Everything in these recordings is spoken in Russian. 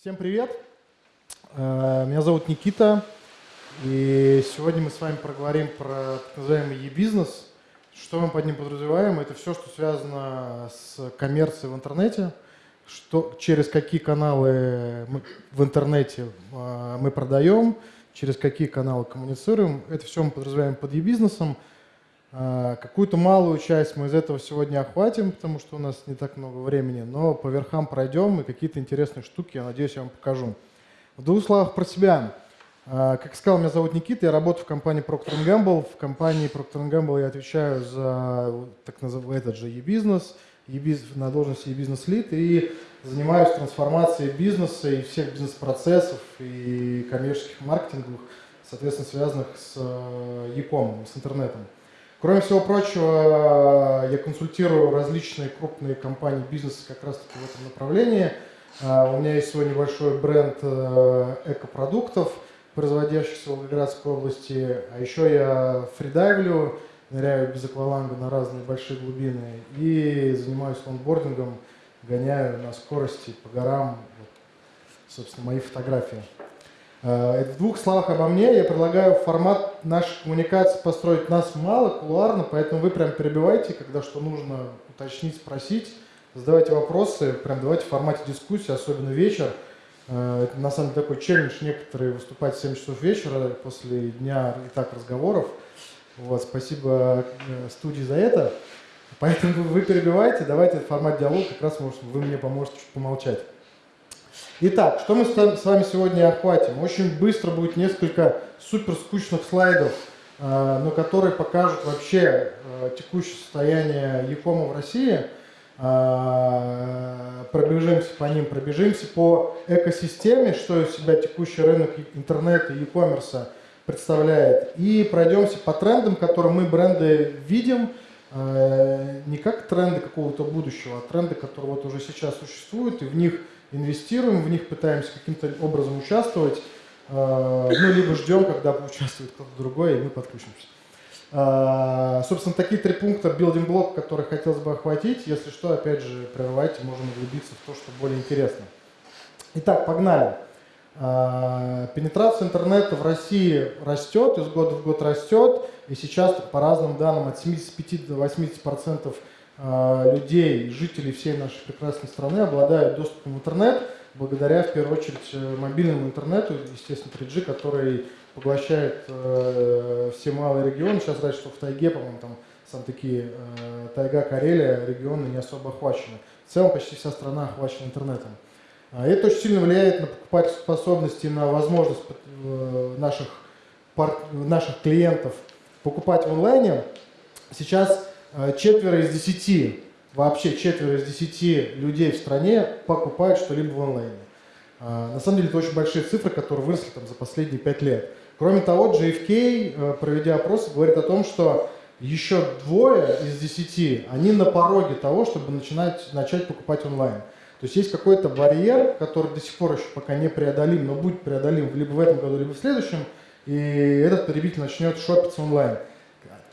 Всем привет! Э, меня зовут Никита, и сегодня мы с вами проговорим про так называемый e-бизнес. Что мы под ним подразумеваем? Это все, что связано с коммерцией в интернете, что, через какие каналы мы в интернете э, мы продаем, через какие каналы коммуницируем. Это все мы подразумеваем под e-бизнесом. Э, какую-то малую часть мы из этого сегодня охватим, потому что у нас не так много времени, но по верхам пройдем и какие-то интересные штуки, я надеюсь, я вам покажу. В двух словах про себя. Э, как сказал, меня зовут Никита, я работаю в компании Procter Gamble. В компании Procter Gamble я отвечаю за так называемый этот же e-бизнес, на должности e-бизнес лид и занимаюсь трансформацией бизнеса и всех бизнес-процессов и коммерческих маркетинговых, соответственно, связанных с э, e-com, с интернетом. Кроме всего прочего, я консультирую различные крупные компании бизнеса как раз таки в этом направлении. А, у меня есть свой небольшой бренд э, экопродуктов, производящихся в Волгоградской области. А еще я фридайвлю, ныряю без акваланга на разные большие глубины и занимаюсь лонгбордингом, гоняю на скорости по горам. Вот, собственно, мои фотографии. Э, в двух словах обо мне я предлагаю формат нашей коммуникации построить нас мало, кулуарно, поэтому вы прям перебивайте, когда что нужно уточнить, спросить, задавайте вопросы, прям давайте в формате дискуссии, особенно вечер. Э, это на самом деле такой челлендж некоторые выступать в 7 часов вечера после дня и так разговоров. Вот, спасибо э, студии за это. Поэтому вы перебивайте, давайте формат диалога, как раз вы мне поможете чуть помолчать. Итак, что мы с вами сегодня охватим? Очень быстро будет несколько супер скучных слайдов, э, но которые покажут вообще э, текущее состояние Якома в России. Э, пробежимся по ним, пробежимся по экосистеме, что из себя текущий рынок интернета и e-commerce представляет. И пройдемся по трендам, которые мы бренды видим, не как тренды какого-то будущего, а тренды, которые вот уже сейчас существуют, и в них инвестируем в них, пытаемся каким-то образом участвовать, э, ну, либо ждем, когда поучаствует кто-то другой, и мы подключимся. Э, собственно, такие три пункта building блок, которые хотелось бы охватить. Если что, опять же, прерывайте, можем углубиться в то, что более интересно. Итак, погнали. Э, пенетрация интернета в России растет, из года в год растет, и сейчас, по разным данным, от 75 до 80 процентов людей, жителей всей нашей прекрасной страны обладают доступом в интернет, благодаря, в первую очередь, э, мобильному интернету, естественно, 3G, который поглощает э, все малые регионы. Сейчас раньше, что в тайге, по-моему, там сам такие э, тайга, Карелия, регионы не особо охвачены. В целом почти вся страна охвачена интернетом. А это очень сильно влияет на покупательскую способность и на возможность э, наших, наших клиентов покупать в онлайне. Сейчас четверо из десяти, вообще четверо из десяти людей в стране покупают что-либо в онлайне. Э, на самом деле это очень большие цифры, которые выросли там, за последние пять лет. Кроме того, JFK, э, проведя опросы, говорит о том, что еще двое из десяти, они на пороге того, чтобы начинать, начать покупать онлайн. То есть есть какой-то барьер, который до сих пор еще пока не преодолим, но будет преодолим либо в этом году, либо в следующем, и этот потребитель начнет шопиться онлайн.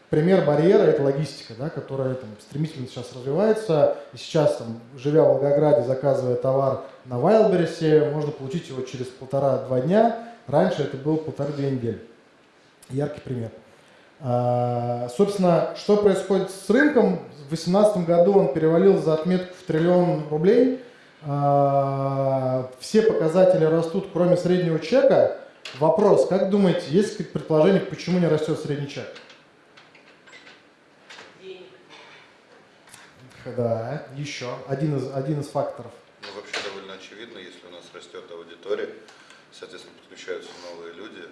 Пример барьера – это логистика, да, которая там, стремительно сейчас развивается. И сейчас, там, живя в Волгограде, заказывая товар на Wildberries, можно получить его через полтора-два дня. Раньше это было полторы-две недели. Яркий пример. А, собственно, что происходит с рынком? В 2018 году он перевалил за отметку в триллион рублей. А, все показатели растут, кроме среднего чека. Вопрос, как думаете, есть предположение, почему не растет средний чек? Да, еще один из, один из факторов. Ну, вообще довольно очевидно, если у нас растет аудитория, соответственно, подключаются новые люди,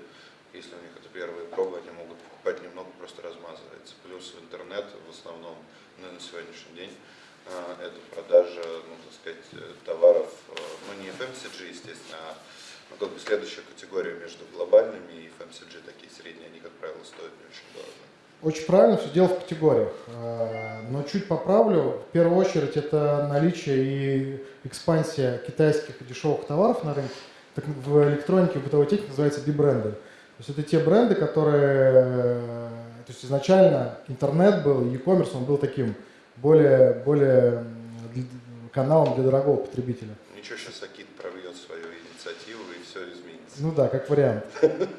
если у них это первые пробы, они могут покупать немного, просто размазывается. Плюс в интернет в основном ну, на сегодняшний день а, это продажа, ну, так сказать, товаров, а, ну, не FMCG, естественно, а ну, как бы следующая категория между глобальными и FMCG, такие средние, они, как правило, стоят не очень дорого. Очень правильно, все дело в категориях. Э, но чуть поправлю. В первую очередь это наличие и экспансия китайских дешевых товаров на рынке. Так в электронике, в бытовой технике называется би-бренды. То есть это те бренды, которые... То есть изначально интернет был, e-commerce, он был таким более, более каналом для дорогого потребителя. Ничего, сейчас Акит прорвет свое видение. инициативу, и все изменится. Ну да, как вариант.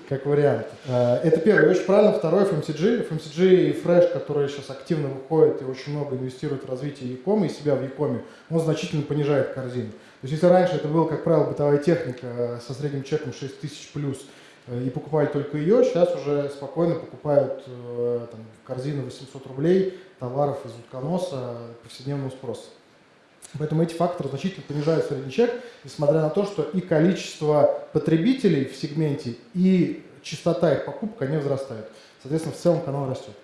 Как вариант. Э, это первое, очень правильно. Второе, FMCG. FMCG и Fresh, которые сейчас активно выходят и очень много инвестируют в развитие Якома и себя в Якоме, он значительно понижает корзину. То есть если раньше это было, как правило, бытовая техника э, со средним чеком 6 тысяч плюс, и покупали только ее, сейчас уже спокойно покупают там, корзину 800 рублей товаров из утконоса повседневного спроса. Поэтому эти факторы значительно понижают средний чек, несмотря на то, что и количество потребителей в сегменте, и частота их покупок, они возрастают. Соответственно, в целом канал растет.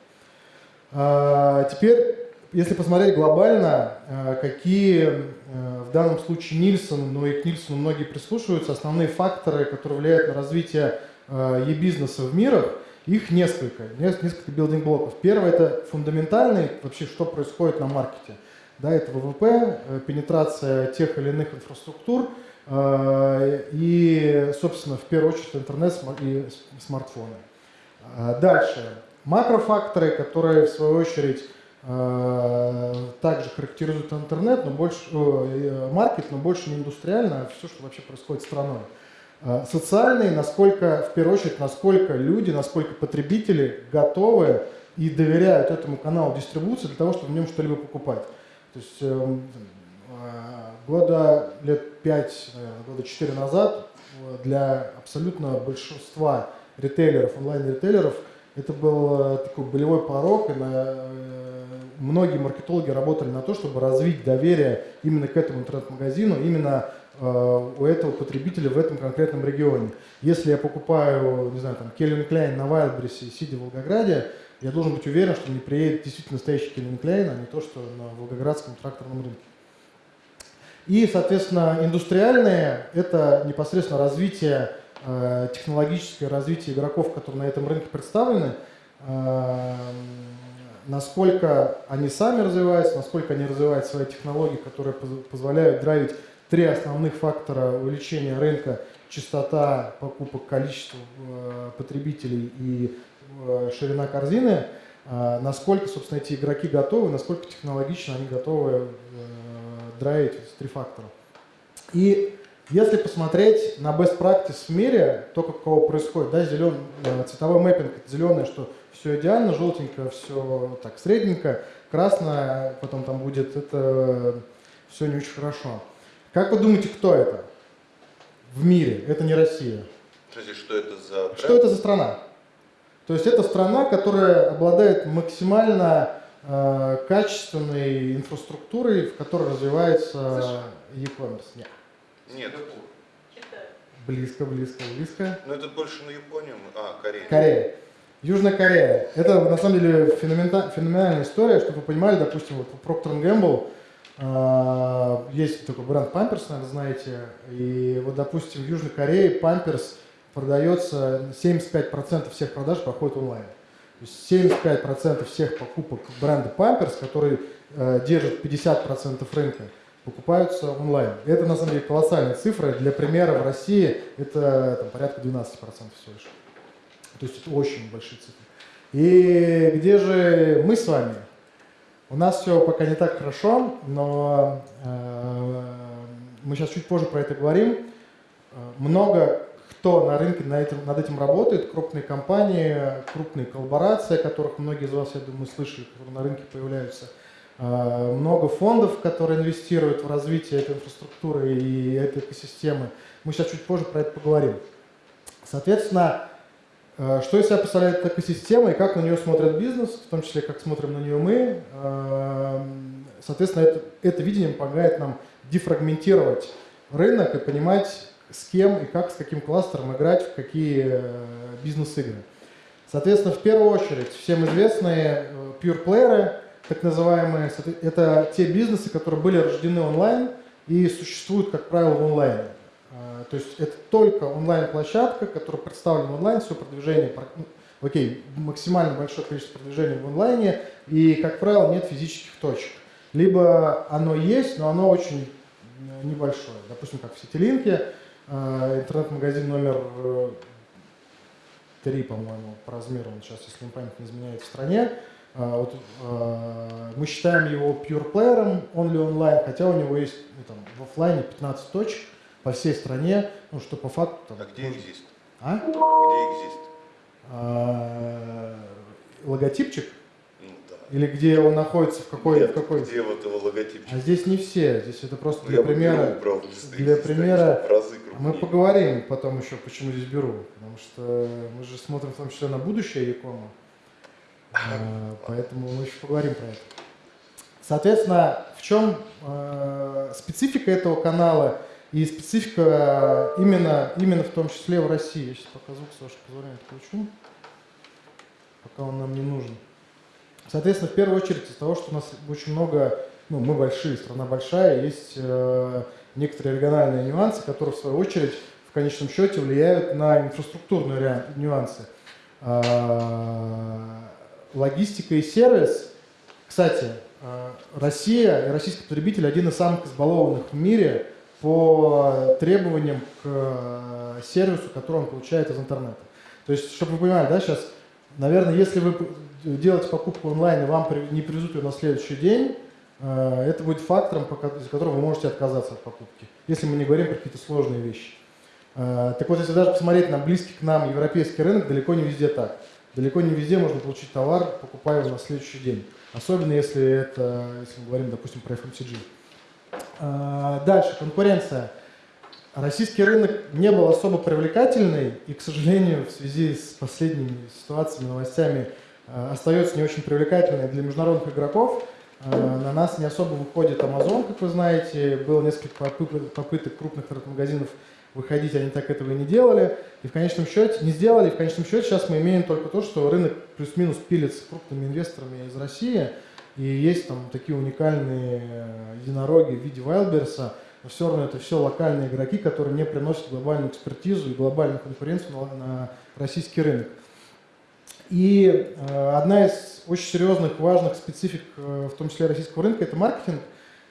А, теперь, если посмотреть глобально, а, какие а, в данном случае Нильсон, но и к Нильсону многие прислушиваются, основные факторы, которые влияют на развитие e-бизнеса в мирах, их несколько, несколько билдинг-блоков. Первое – это фундаментальный, вообще, что происходит на маркете – да, это ВВП, э, пенетрация тех или иных инфраструктур э, и, собственно, в первую очередь интернет и смартфоны. А дальше. Макрофакторы, которые, в свою очередь, э, также характеризуют интернет, но больше, маркет, но больше не индустриально, а все, что вообще происходит страной. Социальные, насколько, в первую очередь, насколько люди, насколько потребители готовы и доверяют этому каналу дистрибуции для того, чтобы в нем что-либо покупать. То есть э, года лет 5, наверное, года 4 назад э, для абсолютно большинства ритейлеров, онлайн-ритейлеров, это был э, такой болевой порог, и на, э, многие маркетологи работали на то, чтобы развить доверие именно к этому интернет-магазину, именно э, у этого потребителя в этом конкретном регионе. Если я покупаю, не знаю, там, Кельвин Кляйн на Вайлдберрисе, сидя в Волгограде, я должен быть уверен, что мне приедет действительно настоящий Кельвин Клейн, а не то, что на Волгоградском тракторном рынке. И, соответственно, индустриальные – это непосредственно развитие, э, технологическое развитие игроков, которые на этом рынке представлены, э, насколько они сами развиваются, насколько они развивают свои технологии, которые позволяют драйвить три основных фактора увеличения рынка – частота покупок, количество э, потребителей и ширина корзины, э, насколько, собственно, эти игроки готовы, насколько технологично они готовы э, драйвить эти три фактора. И если посмотреть на best practice в мире, то, как кого происходит, да, зелен, цветовой мэппинг, зеленое, что все идеально, желтенько, все так средненько, красное, потом там будет, это все не очень хорошо. Как вы думаете, кто это в мире? Это не Россия. Подожди, что это за... Что это за страна? То есть это страна, которая обладает максимально э, качественной инфраструктурой, в которой развивается e-commerce. Нет. Нет. Близко, близко, близко. Ну это больше на Японию. А, Корея. Корея. Южная Корея. Это на самом деле феноменальная история, чтобы вы понимали, допустим, вот Procter Gamble э, есть такой бренд Pampers, наверное, знаете, и вот, допустим, в Южной Корее Pampers продается, 75% всех продаж проходит онлайн. То есть 75% всех покупок бренда Pampers, который э, держит 50% рынка, покупаются онлайн. Это на самом деле колоссальная цифра. Для примера в России это там, порядка 12% всего лишь. То есть это очень большие цифры. И где же мы с вами? У нас все пока не так хорошо, но э, мы сейчас чуть позже про это говорим. Э, много кто на рынке на этим, над этим работает, крупные компании, крупные коллаборации, о которых многие из вас, я думаю, слышали, которые на рынке появляются. А, много фондов, которые инвестируют в развитие этой инфраструктуры и этой экосистемы. Мы сейчас чуть позже про это поговорим. Соответственно, а, что из себя представляет эта экосистема и как на нее смотрит бизнес, в том числе как смотрим на нее мы. А, соответственно, это, это видение помогает нам дефрагментировать рынок и понимать, с кем и как, с каким кластером играть в какие э, бизнес-игры. Соответственно, в первую очередь, всем известные э, pure player, так называемые, это те бизнесы, которые были рождены онлайн и существуют, как правило, в онлайне. Э, то есть это только онлайн-площадка, которая представлена онлайн, все продвижение, ну, окей, максимально большое количество продвижения в онлайне, и, как правило, нет физических точек. Либо оно есть, но оно очень небольшое. Допустим, как в Сетилинке, а, интернет-магазин номер 3, э, по-моему, по размеру, он сейчас, если память не изменяет, в стране. А, вот, а, мы считаем его pure player, он ли онлайн, хотя у него есть ну, там, в офлайне 15 точек, по всей стране, ну что по факту там. А где экзист? А? Где экзист? А, логотипчик? Или где он находится в какой, Нет, в какой? Где вот его логотипчик? А здесь не все, здесь это просто Ну, для примера. Беру если для примера в разы Мы поговорим потом еще, почему здесь беру, потому что мы же смотрим в том числе на будущее Якома, А, поэтому мы еще поговорим про это. Соответственно, в чем э, специфика этого канала и специфика именно, именно в том числе в России? Я сейчас пока звук, Саша, позволяет, включу, пока он нам не нужен. Соответственно, в первую очередь из того, что у нас очень много, ну, мы большие, страна большая, есть э, некоторые региональные нюансы, которые в свою очередь в конечном счете влияют на инфраструктурные нюансы. А, Логистика и сервис. Кстати, э, Россия и российский потребитель один из самых избалованных в мире по требованиям к э, сервису, который он получает из интернета. То есть, чтобы вы понимали, да, сейчас, наверное, если вы делаете покупку онлайн и вам не привезут ее на следующий день, э, это будет фактором, из-за которого вы можете отказаться от покупки, если мы не говорим про какие-то сложные вещи. Э, Так вот, если даже посмотреть на близкий к нам европейский рынок, далеко не везде так. Далеко не везде можно получить товар, покупая его на следующий день. Особенно если это, если мы говорим, допустим, про FMCG. А, Дальше, конкуренция. Российский рынок не был особо привлекательный и, к сожалению, в связи с последними ситуациями, новостями, э, остается не очень привлекательной для международных игроков. Э, На нас не особо выходит Amazon, как вы знаете. Было несколько попы- попыток крупных интернет-магазинов выходить, они так этого и не делали. И в конечном счете, не сделали, в конечном счете сейчас мы имеем только то, что рынок плюс-минус пилится крупными инвесторами из России. И есть там такие уникальные э, единороги в виде Wildberries, но все равно это все локальные игроки, которые не приносят глобальную экспертизу и глобальную конкуренцию на, на российский рынок. И э, одна из очень серьезных, важных специфик, э, в том числе российского рынка, это маркетинг.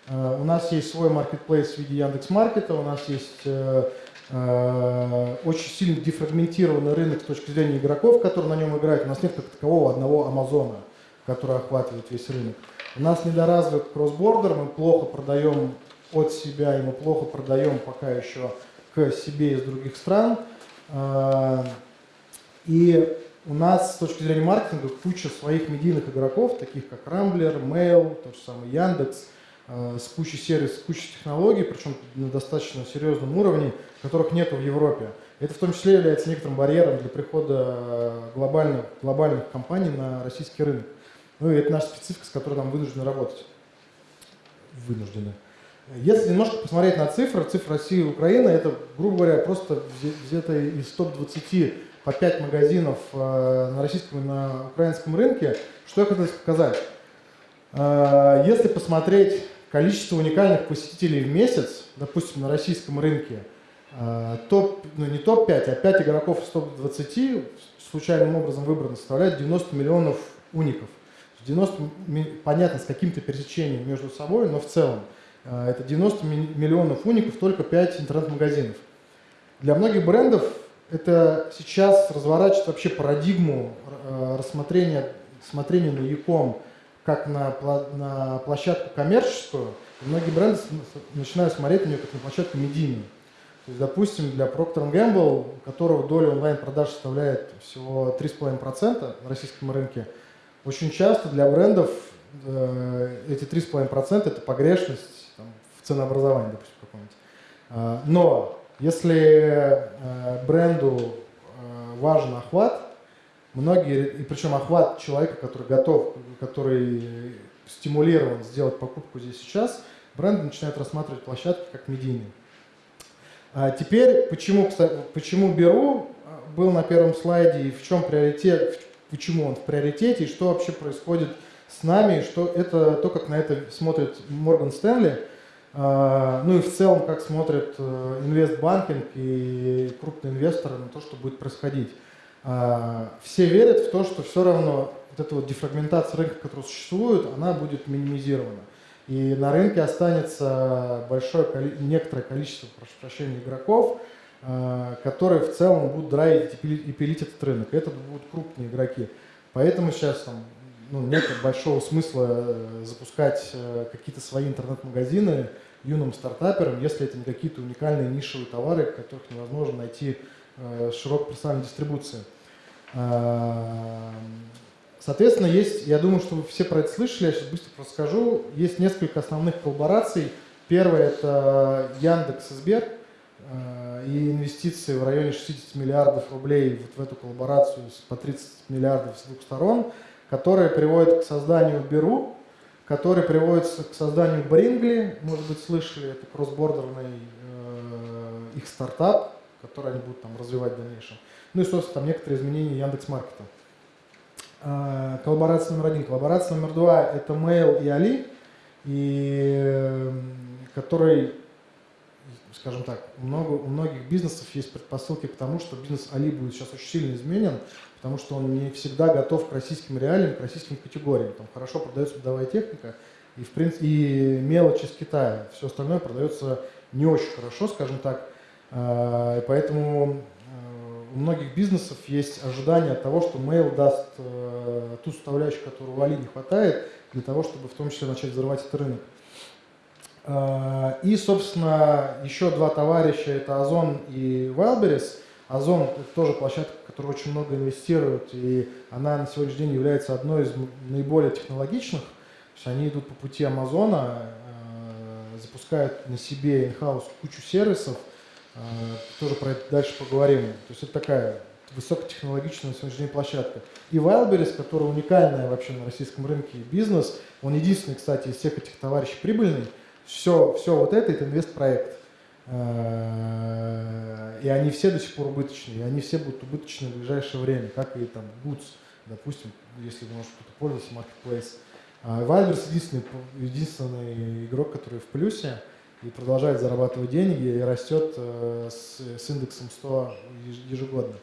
Э, у нас есть свой маркетплейс в виде Яндекс.Маркета, у нас есть очень сильно дефрагментированный рынок с точки зрения игроков, которые на нем играют. У нас нет как такового одного Амазона, который охватывает весь рынок. У нас недоразвит кроссбордер, мы плохо продаем от себя, и мы плохо продаем пока еще к себе из других стран. И у нас с точки зрения маркетинга куча своих медийных игроков, таких как Рамблер, Mail, тот же самый Яндекс, э, с кучей сервисов, с кучей технологий, причем на достаточно серьезном уровне, которых нет в Европе. Это в том числе является некоторым барьером для прихода э, глобальных, глобальных компаний на российский рынок. Ну и это наша специфика, с которой нам вынуждены работать. Вынуждены. Если немножко посмотреть на цифры, цифры России и Украины, это, грубо говоря, просто взято из топ-20 по 5 магазинов э, на российском и на украинском рынке. Что я хотел показать? Э, Если посмотреть количество уникальных посетителей в месяц, допустим, на российском рынке, э, топ, ну не топ-5, а 5 игроков из топ-20 случайным образом выбрано составляет 90 миллионов уников. 90, ми- понятно, с каким-то пересечением между собой, но в целом это 90 ми- миллионов уников, только 5 интернет-магазинов. Для многих брендов это сейчас разворачивает вообще парадигму э, рассмотрения смотрения на Яком как на, на площадку коммерческую. Многие бренды начинают смотреть на нее как на площадку медийную. То есть, допустим, для Procter Gamble, у которого доля онлайн-продаж составляет всего 3,5% на российском рынке, очень часто для брендов э, эти 3,5% это погрешность там, в ценообразовании, допустим, каком-нибудь. А, Но если э, бренду э, важен охват, многие, и причем охват человека, который готов, который стимулирован сделать покупку здесь сейчас, бренды начинают рассматривать площадки как медийные. А теперь, почему, кстати, почему беру, а, был на первом слайде, и в чем приоритет, почему он в приоритете, и что вообще происходит с нами, и что это то, как на это смотрит Морган Стэнли, ну и в целом, как смотрят э, инвестбанкинг и крупные инвесторы на то, что будет происходить. А, Все верят в то, что все равно вот эта вот дефрагментация рынка, которая существует, она будет минимизирована. И на рынке останется большое, некоторое количество, прошу прощения, игроков, э, которые в целом будут драйвить и пили- и пилить этот рынок. Это будут крупные игроки. Поэтому сейчас там, ну, нет большого смысла э, запускать э, какие-то свои интернет-магазины, юным стартаперам, если это не какие-то уникальные нишевые товары, которых невозможно найти э, широкой персональной дистрибуции. Э, соответственно, есть, я думаю, что вы все про это слышали, я сейчас быстро расскажу. Есть несколько основных коллабораций. Первое – это Яндекс и Сбер – и инвестиции в районе 60 миллиардов рублей вот в эту коллаборацию по 30 миллиардов с двух сторон, которые приводят к созданию Беру, которые приводят к созданию Брингли, может быть слышали, это кроссбордерный э, их стартап, который они будут там развивать в дальнейшем. Ну и, собственно, там некоторые изменения Яндекс.Маркета. Э, коллаборация номер один. Коллаборация номер два – это Mail и Али, и, э, который скажем так, много, у многих бизнесов есть предпосылки к тому, что бизнес Али будет сейчас очень сильно изменен, потому что он не всегда готов к российским реалиям, к российским категориям. Там хорошо продается бытовая техника и, в принципе, и мелочь из Китая. Все остальное продается не очень хорошо, скажем так. А, и поэтому э, у многих бизнесов есть ожидание того, что Mail даст э, ту составляющую, которую у Али не хватает, для того, чтобы в том числе начать взрывать этот рынок. А, и, собственно, еще два товарища, это Озон и Wildberries. Озон – это тоже площадка, которая очень много инвестирует, и она на сегодняшний день является одной из наиболее технологичных. То есть они идут по пути Амазона, а, запускают на себе in-house кучу сервисов, а, тоже про это дальше поговорим. То есть это такая высокотехнологичная на сегодняшний день площадка. И Wildberries, которая уникальная вообще на российском рынке бизнес, он единственный, кстати, из всех этих товарищей прибыльный – все, все вот это, это инвестпроект. Э, и они все до сих пор убыточные, и они все будут убыточны в ближайшее время, как и там Goods, допустим, если вы, может, кто-то пользуется Marketplace. Вальберс единственный, единственный игрок, который в плюсе и продолжает зарабатывать деньги и растет э, с, с индексом 100 ежегодно.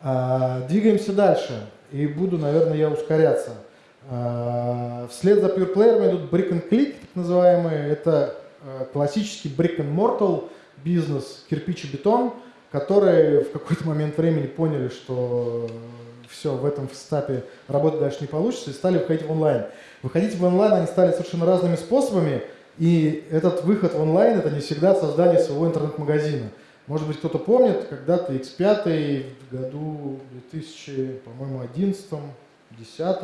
А, двигаемся дальше, и буду, наверное, я ускоряться. А, вслед за Pure Player идут Brick and Click, так называемые. Это классический brick and mortal бизнес, кирпич и бетон, которые в какой-то момент времени поняли, что все, в этом стапе работать дальше не получится, и стали выходить в онлайн. Выходить в онлайн они стали совершенно разными способами, и этот выход в онлайн – это не всегда создание своего интернет-магазина. Может быть, кто-то помнит, когда-то X5 в году 2011 2010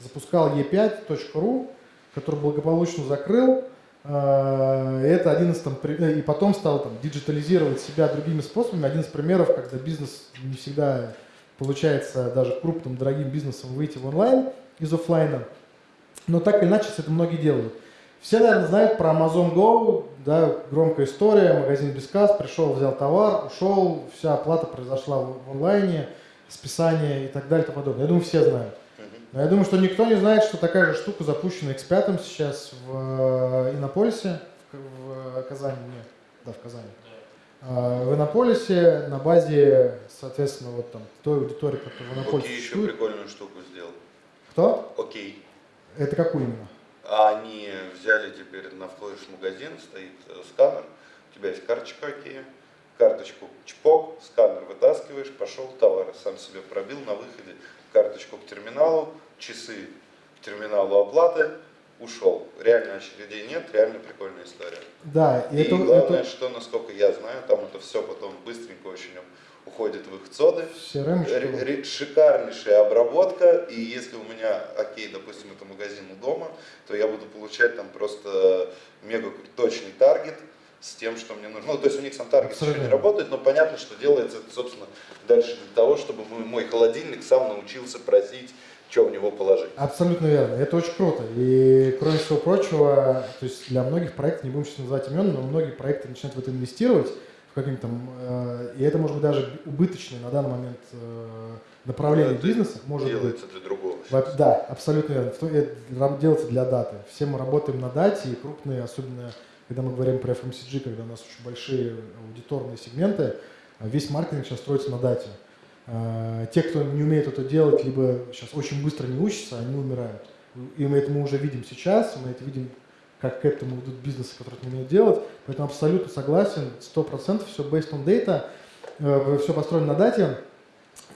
запускал e5.ru, который благополучно закрыл. Э, это один из там, э, и потом стал там диджитализировать себя другими способами. Один из примеров, когда бизнес не всегда получается даже крупным, дорогим бизнесом выйти в онлайн из офлайна. Но так или иначе, это многие делают. Все, наверное, знают про Amazon Go, да, громкая история, магазин без касс, пришел, взял товар, ушел, вся оплата произошла в онлайне, списание и так далее и тому подобное. Я думаю, все знают. Но я думаю, что никто не знает, что такая же штука запущена X5 сейчас в э, Иннополисе, в, в Казани, нет, да, в Казани. Да. В Иннополисе на базе, соответственно, вот там той аудитории, которая в Иннополисе Окей, еще прикольную штуку сделал. Кто? Окей. Это какую именно? Они взяли теперь, на входишь в магазин, стоит э, сканер, у тебя есть карточка Окей, карточку чпок, сканер вытаскиваешь, пошел товар, сам себе пробил на выходе, карточку к терминалу, часы к терминалу оплаты, ушел. Реально очередей нет, реально прикольная история. Да, и, и это, главное, это... что, насколько я знаю, там это все потом быстренько очень уходит в их цоды. CRM шикарнейшая обработка, и если у меня, окей, допустим, это магазин у дома, то я буду получать там просто мега точный таргет, с тем, что мне нужно. Ну, то есть у них сам таргет еще не работает, но понятно, что делается это, собственно, дальше для того, чтобы мой холодильник сам научился просить, что в него положить. Абсолютно верно. Это очень круто. И, кроме всего прочего, то есть для многих проектов, не будем сейчас называть имен, но многие проекты начинают в это инвестировать, в каким-то, э, и это может быть даже убыточное на данный момент э, направление да, бизнеса. Может делается быть. для другого. Да, абсолютно верно. Это делается для даты. Все мы работаем на дате, и крупные, особенно когда мы говорим про FMCG, когда у нас очень большие аудиторные сегменты, весь маркетинг сейчас строится на дате. А, те, кто не умеет это делать, либо сейчас очень быстро не учатся, они умирают. И мы это мы уже видим сейчас, мы это видим, как к этому идут бизнесы, которые это умеют делать. Поэтому абсолютно согласен, 100% все based on data, э, все построено на дате.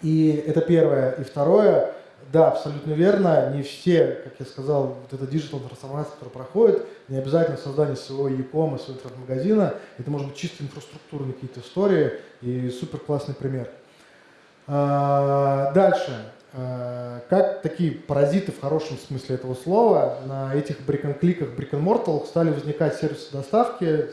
И это первое. И второе, Да, абсолютно верно. Не все, как я сказал, вот эта digital трансформация, которая проходит, не обязательно создание своего e-com, своего интернет-магазина. Это может быть чисто инфраструктурные какие-то истории и супер классный пример. А, дальше. А, как такие паразиты в хорошем смысле этого слова на этих брик-н-кликах, стали возникать сервисы доставки,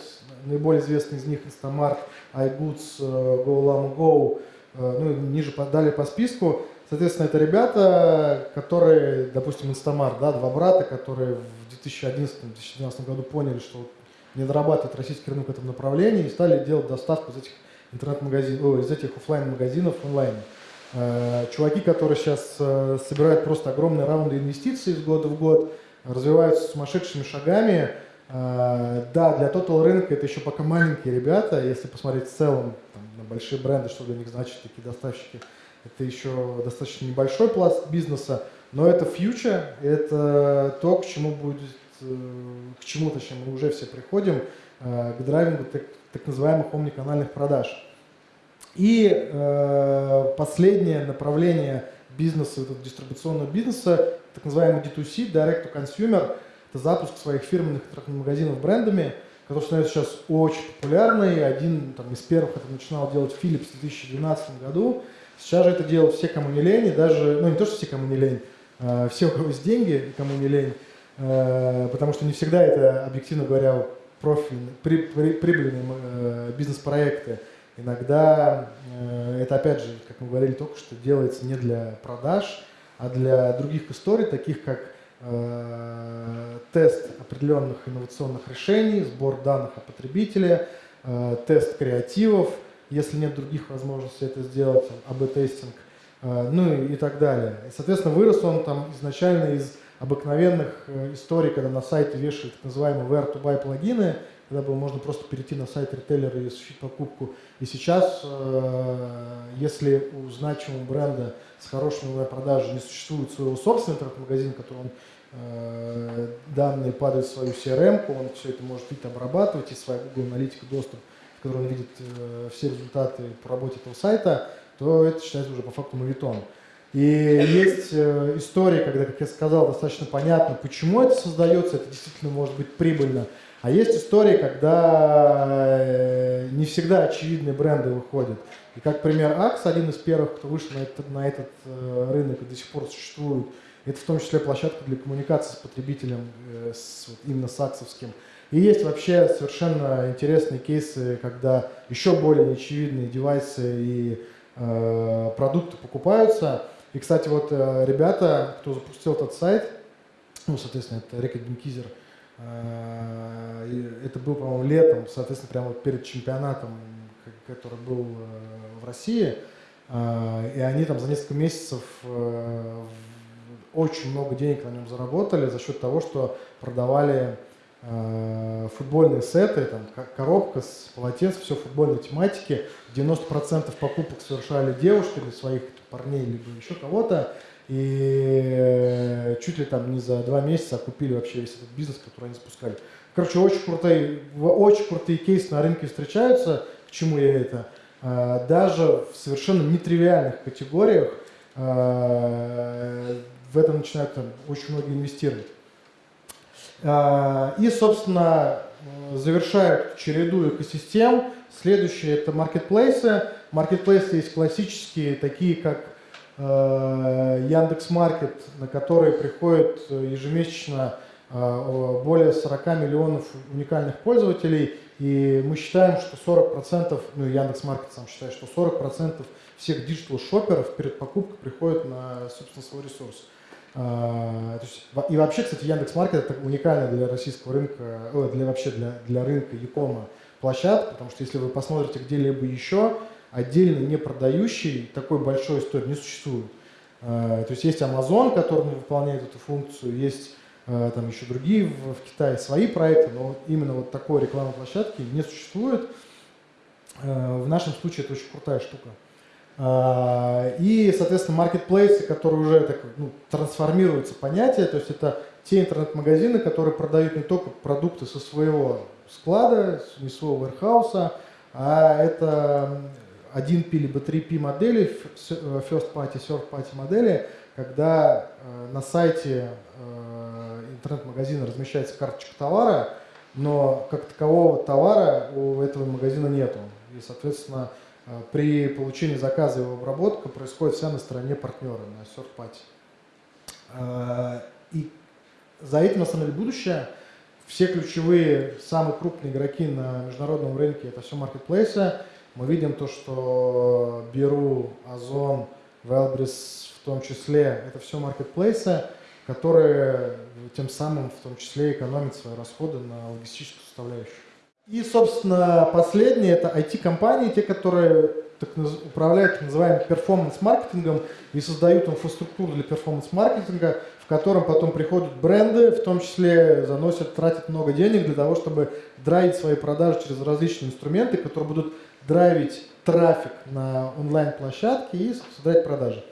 наиболее известный из них Instamart, iGoods, GoLam Go, ну, ниже далее по списку. Соответственно, это ребята, которые, допустим, Инстамар, да, два брата, которые в 2011-2012 году поняли, что не дорабатывает российский рынок в этом направлении и стали делать доставку из этих интернет-магазинов, из этих офлайн магазинов онлайн. Э, чуваки, которые сейчас э, собирают просто огромные раунды инвестиций из года в год, развиваются сумасшедшими шагами. Э, да, для total рынка это еще пока маленькие ребята, если посмотреть в целом там, на большие бренды, что для них значит такие доставщики – это еще достаточно небольшой пласт бизнеса, но это фьючер, это то, к чему будет, э, к чему, точнее, мы уже все приходим, э, к драйвингу так, так называемых омниканальных продаж. И э, последнее направление бизнеса, этого дистрибуционного бизнеса, так называемый D2C, Direct to Consumer, это запуск своих фирменных магазинов брендами, который становится сейчас очень популярный. Один там, из первых это начинал делать Philips в 2012 году. Сейчас же это делают все, кому не лень, даже, ну не то, что все, кому не лень, а все, у кого есть деньги, кому не лень, а, потому что не всегда это, объективно говоря, профильные, при, при, прибыльные э, бизнес-проекты. Иногда э, это, опять же, как мы говорили только что, делается не для продаж, а для других историй, таких как э, тест определенных инновационных решений, сбор данных о потребителе, тест креативов – если нет других возможностей это сделать, АБ-тестинг, э, ну и, так далее. И, соответственно, вырос он там изначально из обыкновенных э, историй, когда на сайте вешают так называемые where-to-buy плагины, когда было можно просто перейти на сайт ритейлера и осуществить покупку. И сейчас, э, если у значимого бренда с хорошими продажей не существует своего собственного интернет-магазина, который он данные падают в свою CRM, он все это может видеть, обрабатывать, и своя Google Аналитика доступ в которой он видит э, все результаты по работе этого сайта, то это считается уже по факту мавитон. И есть э, история, когда, как я сказал, достаточно понятно, почему это создается, это действительно может быть прибыльно. А есть история, когда э, не всегда очевидные бренды выходят. И как пример Акс, один из первых, кто вышел на этот, на этот рынок и до сих пор существует, это в том числе площадка для коммуникации с потребителем, с, вот, именно с аксовским. И есть вообще совершенно интересные кейсы, когда еще более неочевидные девайсы и э, продукты покупаются. И, кстати, вот э, ребята, кто запустил этот сайт, ну, соответственно, это Река Генкизер, э, это был, по-моему, летом, соответственно, прямо вот перед чемпионатом, который был э, в России, э, и они там за несколько месяцев э, очень много денег на нем заработали за счет того, что продавали футбольные сеты, там, коробка с полотенц, все футбольной тематики. 90% покупок совершали девушки для своих парней, либо еще кого-то. И э, чуть ли там не за два месяца купили вообще весь этот бизнес, который они запускали. Короче, очень крутые, очень крутые кейсы на рынке встречаются. К чему я это? Э, даже в совершенно нетривиальных категориях в это начинают там, очень многие инвестировать. А, и, собственно, завершают череду экосистем. Следующие это маркетплейсы. Маркетплейсы есть классические, такие как э, Яндекс.Маркет, на которые приходит ежемесячно э, более 40 миллионов уникальных пользователей. И мы считаем, что 40%, ну Яндекс.Маркет сам считает, что 40% всех digital-шоперов перед покупкой приходят на, собственно, свой ресурс. А, и вообще, кстати, Яндекс.Маркет это уникальная для российского рынка, для вообще для, для рынка e-com а площадка, потому что если вы посмотрите где-либо еще, отдельно не продающий такой большой истории не существует. А, то есть есть Amazon, который выполняет эту функцию, есть а, там еще другие в Китае свои проекты, но именно вот такой рекламной площадки не существует. В нашем случае это очень крутая штука. А, и, соответственно, маркетплейсы, которые уже так, ну, трансформируются понятие, то есть это те интернет-магазины, которые продают не только продукты со своего склада, не своего warehouse, а это 1P либо 3P модели, first party, third party модели, когда на сайте интернет-магазина размещается карточка товара, но как такового товара у этого магазина нету. И, соответственно, при получении заказа его обработка происходит вся на стороне партнера, на third party. И за этим, на самом деле, будущее. Все ключевые, самые крупные игроки на международном рынке – это все маркетплейсы. Мы видим то, что Беру, Озон, Велбрис в том числе – это все маркетплейсы, которые тем самым в том числе экономят свои расходы на логистическую составляющую. И, собственно, последнее – это IT-компании, те, которые так, управляют так называемым перформанс-маркетингом и создают инфраструктуру для перформанс-маркетинга, которым потом приходят бренды, в том числе заносят, тратят много денег для того, чтобы драйвить свои продажи через различные инструменты, которые будут драйвить трафик на онлайн-площадке и создать продажи.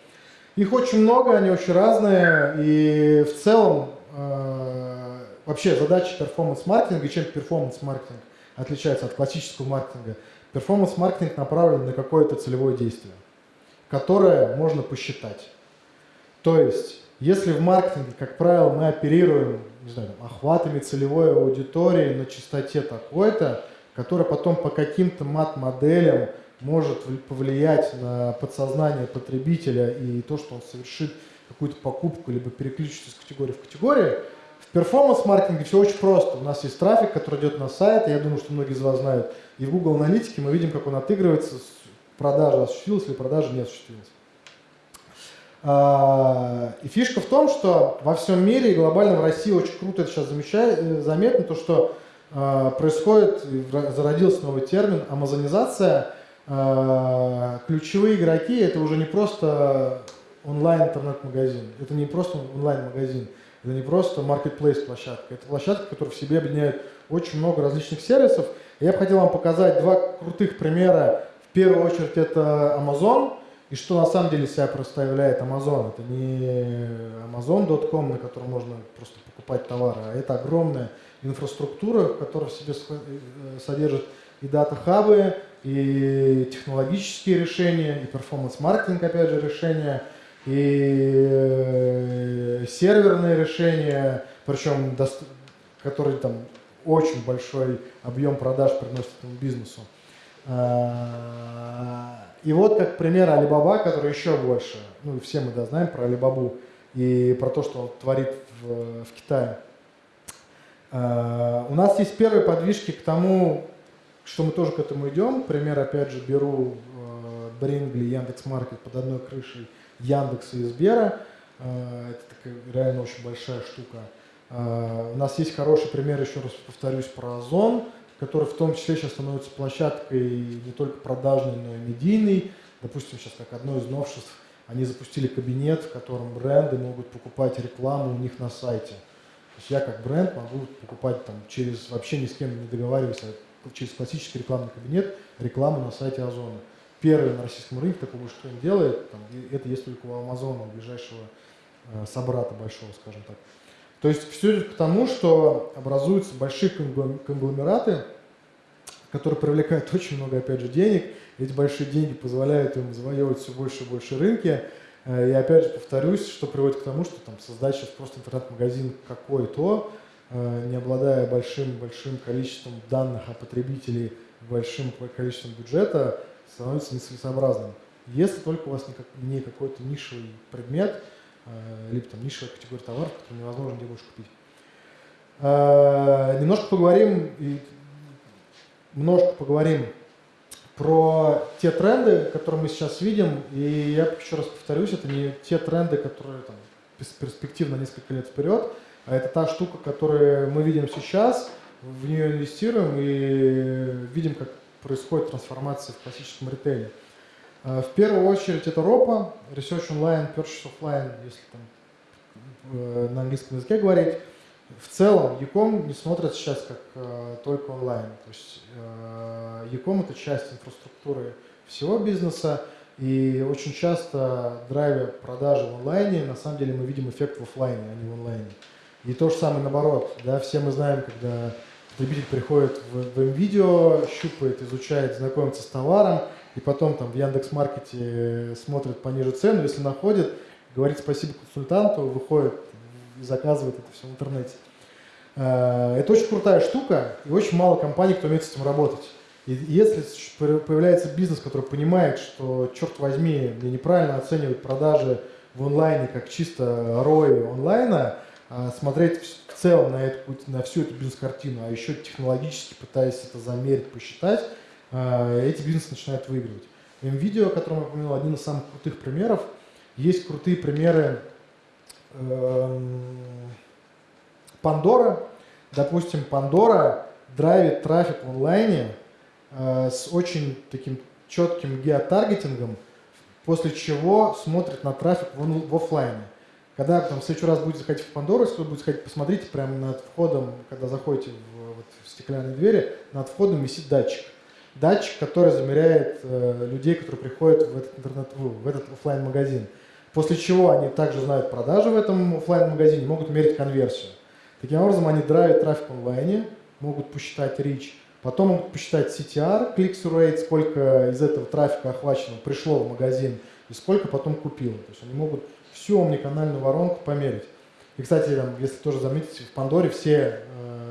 Их очень много, они очень разные, и в целом э, вообще задача performance-маркетинга, чем performance-маркетинг отличается от классического маркетинга, performance-маркетинг направлен на какое-то целевое действие, которое можно посчитать. То есть если в маркетинге, как правило, мы оперируем не знаю, охватами целевой аудитории на частоте такой-то, которая потом по каким-то мат-моделям может повлиять на подсознание потребителя и то, что он совершит какую-то покупку, либо переключится из категории в категорию, перформанс-маркетинге все очень просто. У нас есть трафик, который идет на сайт, я думаю, что многие из вас знают, и в Google Аналитике мы видим, как он отыгрывается, продажа осуществилась или продажа не осуществилась. А, и фишка в том, что во всем мире и глобально в России очень круто это сейчас замечает, заметно, то, что а, происходит, зародился новый термин, амазонизация. А, ключевые игроки это уже не просто онлайн-интернет-магазин, это не просто онлайн-магазин, это не просто marketplace-площадка, это площадка, которая в себе объединяет очень много различных сервисов. Я бы хотел вам показать два крутых примера. В первую очередь это Amazon – и что на самом деле себя представляет Amazon? Это не Amazon.com, на котором можно просто покупать товары, а это огромная инфраструктура, которая в себе э, содержит и дата-хабы, и технологические решения, и перформанс-маркетинг, опять же, решения, и э, серверные решения, причем которые там очень большой объем продаж приносят этому бизнесу. А, и вот как пример Алибаба, который еще больше, ну все мы да, знаем про Алибабу и про то, что он творит в, в Китае. Uh, у нас есть первые подвижки к тому, что мы тоже к этому идем. Пример, опять же, беру uh, Брингли, Яндекс.Маркет под одной крышей Яндекса и Сбера. Uh, это такая реально очень большая штука. Uh, у нас есть хороший пример, еще раз повторюсь, про Озон который в том числе сейчас становится площадкой не только продажной, но и медийной. Допустим, сейчас как одно из новшеств, они запустили кабинет, в котором бренды могут покупать рекламу у них на сайте. То есть я как бренд могу покупать там через, вообще ни с кем не договариваясь, а через классический рекламный кабинет рекламу на сайте Озона. Первый на российском рынке такого что он делает, там, это есть только у Амазона, у ближайшего э, собрата большого, скажем так. То есть все идет к тому, что образуются большие конгломераты, которые привлекают очень много, опять же, денег. Эти большие деньги позволяют им завоевывать все больше и больше рынки. Э, и опять же повторюсь, что приводит к тому, что там создать сейчас просто интернет-магазин какой-то, э, не обладая большим-большим количеством данных о потребителей, большим количеством бюджета, становится нецелесообразным. Если только у вас не какой-то нишевый предмет – Э, либо там нишевая категория товаров, которые невозможно где больше купить. Э, немножко поговорим, немножко поговорим про те тренды, которые мы сейчас видим, и я еще раз повторюсь, это не те тренды, которые там, перспективно несколько лет вперед, а это та штука, которую мы видим сейчас, в нее инвестируем и видим, как происходит трансформация в классическом ритейле. Э, в первую очередь это ROPA, Research Online, Purchase Offline, если там э, на английском языке говорить. В целом, Ecom не смотрят сейчас как э, только онлайн. То есть Ecom это часть инфраструктуры всего бизнеса, и очень часто драйвя продажи в онлайне, на самом деле мы видим эффект в офлайне, а не в онлайне. И то же самое наоборот. Да, все мы знаем, когда потребитель приходит в, в видео щупает, изучает, знакомится с товаром, и потом там в Яндекс.Маркете смотрит пониже цену, если находит, говорит спасибо консультанту, выходит и заказывает это все в интернете. Э, это очень крутая штука, и очень мало компаний, кто умеет с этим работать. И если появляется бизнес, который понимает, что, черт возьми, мне неправильно оценивать продажи в онлайне как чисто ROI онлайна, смотреть в целом на, эту, на всю эту бизнес-картину, а еще технологически пытаясь это замерить, посчитать, э, эти бизнесы начинают выигрывать. Видео, о котором я упомянул, один из самых крутых примеров. Есть крутые примеры Пандора. Эм, Допустим, Пандора драйвит трафик в онлайне э, с очень таким четким геотаргетингом, после чего смотрит на трафик в, в офлайне. Когда там в следующий раз будете заходить в Пандору, если вы будете заходить, посмотрите прямо над входом, когда заходите в, вот, в стеклянные двери, над входом висит датчик. Датчик, который замеряет э, людей, которые приходят в этот интернет, в этот офлайн магазин После чего они также знают продажи в этом офлайн магазине могут мерить конверсию. Таким образом, они драйвят трафик онлайне, могут посчитать reach, потом могут посчитать CTR, click-through rate, сколько из этого трафика охвачено пришло в магазин и сколько потом купило. То есть они могут всю омниканальную воронку померить. И, кстати, там, если тоже заметите, в Пандоре все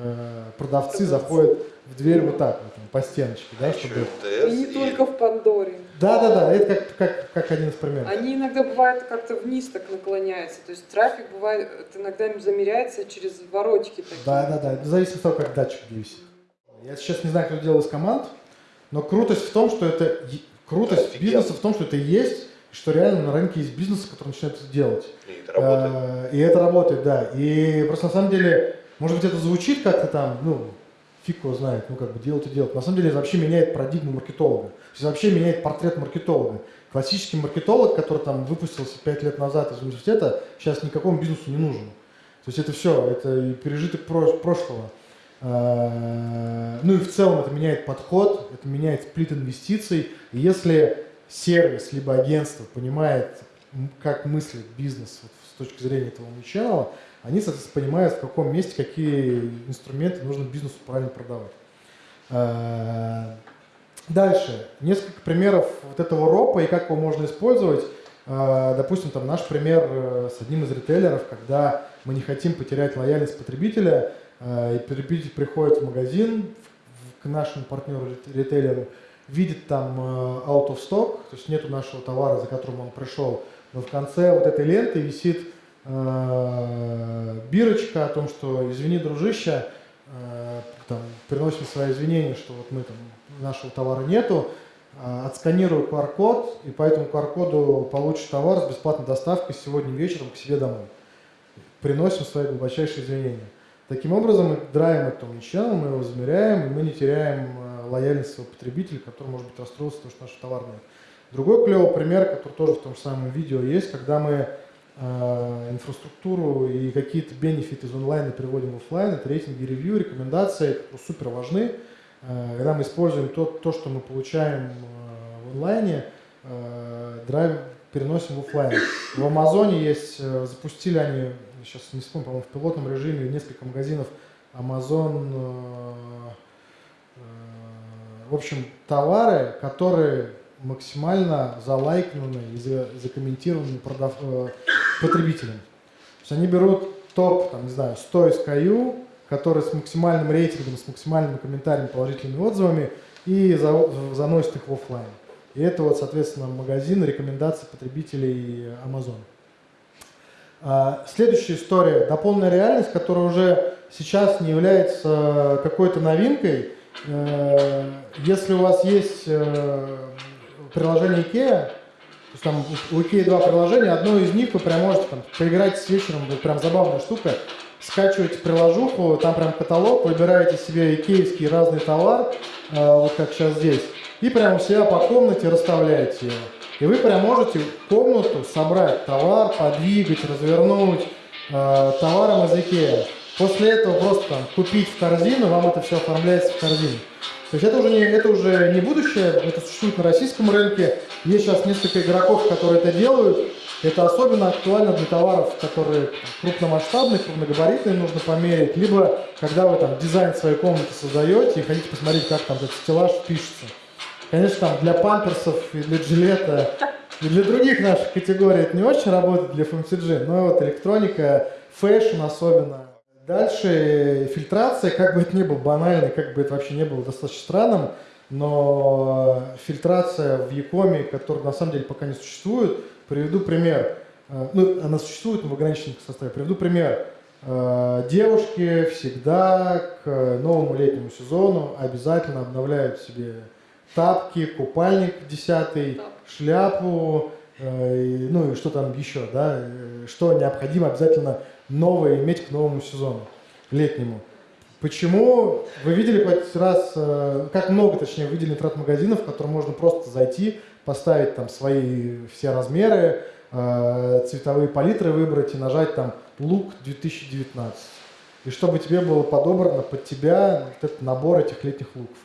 э, продавцы заходят в дверь вот так, вот, по стеночке, да, чтобы... И не только в Пандоре. Да, да, да, это как, как, как один из примеров. Они иногда бывают как-то вниз так наклоняются, то есть трафик бывает, иногда замеряется через воротики такие. Да, да, да, это зависит от того, как датчик висит. Я сейчас не знаю, кто делал из команд, но крутость в том, что это... Крутость Офигенно. бизнеса в том, что это есть, что реально на рынке есть бизнесы, которые начинают это делать. И это работает. А, и это работает, да. И просто на самом деле, может быть, это звучит как-то там, ну, фиг его знает, ну как бы делать и делать. На самом деле это вообще меняет парадигму маркетолога. То есть вообще меняет портрет маркетолога. Классический маркетолог, который там выпустился 5 лет назад из университета, сейчас никакому бизнесу не нужен. То есть это все, это пережиток прошлого. А, ну и в целом это меняет подход, это меняет сплит инвестиций. И если сервис либо агентство понимает, как мыслит бизнес вот, с точки зрения этого omnichannel, они, соответственно, понимают, в каком месте какие инструменты нужно бизнесу правильно продавать. А, дальше. Несколько примеров вот этого ропа и как его можно использовать. А, допустим, там наш пример э, с одним из ритейлеров, когда мы не хотим потерять лояльность потребителя, и потребитель приходит в магазин к нашему партнеру ритейлеру, видит там э, out of stock, то есть нету нашего товара, за которым он пришел, но в конце вот этой ленты висит э, бирочка о том, что извини, дружище, э, там, приносим свои извинения, что вот мы там, нашего товара нету, э, отсканирую QR-код, и по этому QR-коду получишь товар с бесплатной доставкой сегодня вечером к себе домой. Приносим свои глубочайшие извинения. Таким образом, мы драйвим эту ничего, мы его замеряем, и мы не теряем лояльность своего потребителя, который может быть расстроился, потому что наш товар нет. Другой клевый пример, который тоже в том же самом видео есть, когда мы э, инфраструктуру и какие-то бенефиты из онлайна переводим в офлайн, это рейтинги, ревью, рекомендации, которые супер важны. Э, когда мы используем то, то что мы получаем э, в онлайне, э, драйв переносим в офлайн. В Амазоне есть, э, запустили они, сейчас не вспомню, по-моему, в пилотном режиме несколько магазинов Amazon, в общем, товары, которые максимально залайкнуты и закомментированы продав... Э, потребителям. То есть они берут топ, там, не знаю, 100 SKU, которые с максимальным рейтингом, с максимальными комментариями, положительными отзывами, и за... заносят их в офлайн. И это вот, соответственно, магазин рекомендаций потребителей Amazon. А, следующая история – дополненная реальность, которая уже сейчас не является какой-то новинкой. Э, если у вас есть э, приложение IKEA, то есть там у IKEA два приложения, одно из них вы прям можете там, поиграть с вечером, это прям забавная штука, скачиваете приложуху, там прям каталог, выбираете себе икеевский разный товар, э, вот как сейчас здесь, и прямо у себя по комнате расставляете его. И вы прям можете комнату собрать товар, подвигать, развернуть товаром из IKEA. После этого просто купить в корзину, вам это все оформляется в корзину. То есть это уже, не, это уже не будущее, это существует на российском рынке. Есть сейчас несколько игроков, которые это делают. Это особенно актуально для товаров, которые крупномасштабные, крупногабаритные нужно померить. Либо когда вы там дизайн своей комнаты создаете и хотите посмотреть, как там этот стеллаж пишется. Конечно, там для памперсов и для жилета и для других наших категорий это не очень работает для FMCG, но вот электроника, fashion особенно. Дальше фильтрация, как бы это ни было банально, как бы это вообще не было достаточно странным, но фильтрация в e-com е, которая на самом деле пока не существует, приведу пример. Э, ну, она существует, но в ограниченном составе. Приведу пример. Э, девушки всегда к новому летнему сезону обязательно обновляют себе тапки, купальник десятый, шляпу, э, ну и что там еще, да, что необходимо обязательно новое иметь к новому сезону, летнему. Почему? Вы видели хоть раз, как много, точнее, видели интернет-магазинов, в которые можно просто зайти, поставить там свои все размеры, цветовые палитры выбрать и нажать там лук 2019. И чтобы тебе было подобрано под тебя вот этот набор этих летних луков.